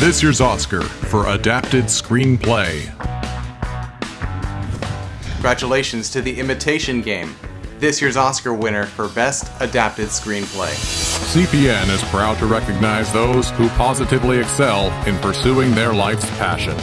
This year's Oscar for Adapted Screenplay. Congratulations to The Imitation Game, this year's Oscar winner for Best Adapted Screenplay. CPN is proud to recognize those who positively excel in pursuing their life's passion.